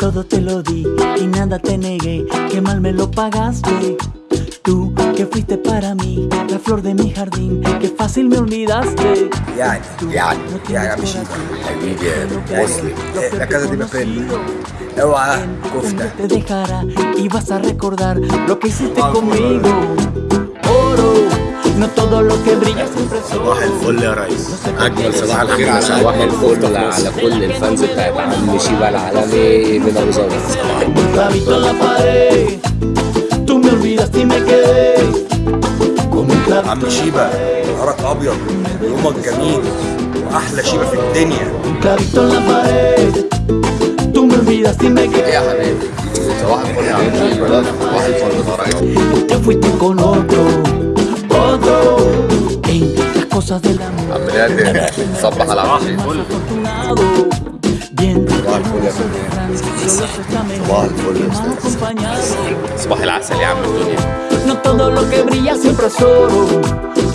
todo te lo di y nada te negué, que mal me lo pagaste. Tú que fuiste para mí, la flor de mi jardín, que fácil me olvidaste. يعني يعني يعني يا عم شيبة حبيبي يا مسلم Eh, la casa de papel اوعى كفتة te dejará y vas a recordar lo que hiciste conmigo. Oro, todo lo que brilla صباح الفل يا ريس. اجمل صباح الخير على صباح الفل على كل الفانز بتاعت عم شيبه العالمي من أبو ظبي عم شيبة نهارك أبيض يومك جميل وأحلى شيبة في الدنيا. يا حبيبي؟ صباح الفل يا عم شيبة صباح الفل. يا ريس صباح الفل يا acompañado. صباح العسل يا عم الدنيا No todo lo que brilla siempre es oro.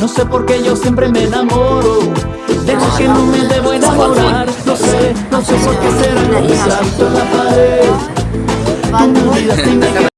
No sé por qué yo siempre me enamoro. Deja que no me debo enamorar. No sé, no sé por qué será. Un clavito en la pared. Tú me olvidaste y me